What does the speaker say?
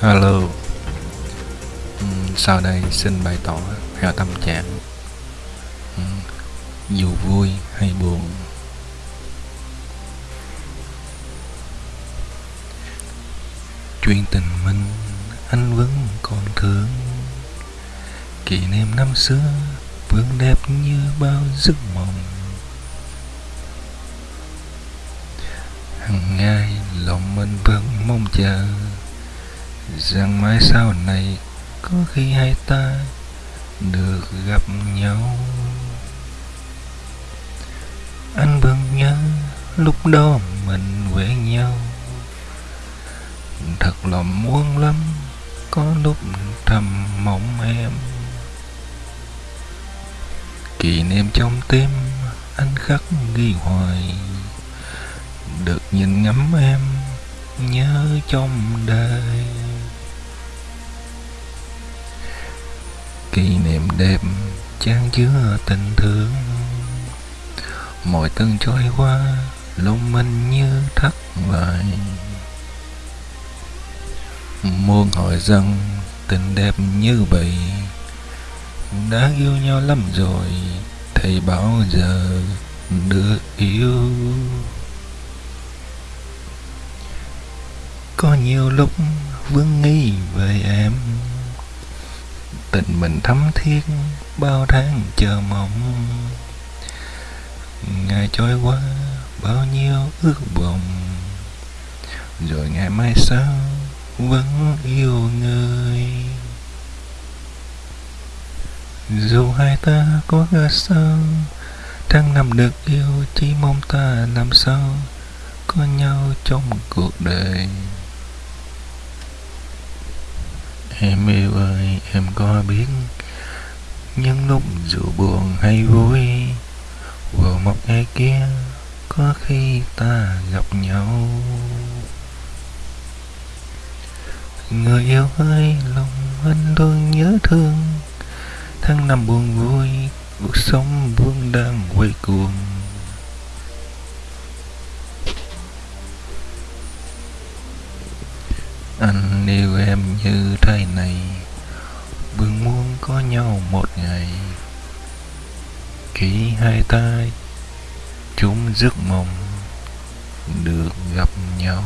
Hello, ừ, Sau đây xin bày tỏ theo tâm trạng. Ừ, dù vui hay buồn. Chuyện tình mình anh vẫn còn thương. Kỷ niệm năm xưa vẫn đẹp như bao giấc mộng. Hằng ngày lòng mình vẫn mong chờ rằng mai sau này có khi hai ta được gặp nhau. Anh vẫn nhớ lúc đó mình quen nhau. Thật là muốn lắm, có lúc thầm mong em. Kỷ niệm trong tim anh khắc ghi hoài, được nhìn ngắm em nhớ trong đời. Kỷ niệm đẹp chan chứa tình thương. Mọi từng trôi qua, lòng mình như thất bại muôn hỏi rằng tình đẹp như vậy đã yêu nhau lắm rồi, thầy bao giờ được yêu. Có nhiều lúc vương nghi về em tình mình thắm thiết bao tháng chờ mong. Ngày trôi qua, bao nhiêu ước vọng rồi ngày mai sau, vẫn yêu người. Dù hai ta có ra sao, tháng năm được yêu, chỉ mong ta làm sao có nhau trong cuộc đời. Em yêu ơi, em có biết Những lúc dù buồn hay vui Vào một ngày kia Có khi ta gặp nhau. Người yêu ơi, lòng anh luôn nhớ thương. Tháng năm buồn vui Cuộc sống vẫn đang quay cuồng. Anh yêu em như thế này, vương muốn có nhau một ngày. Khi hai ta chúng giấc mộng, Được gặp nhau.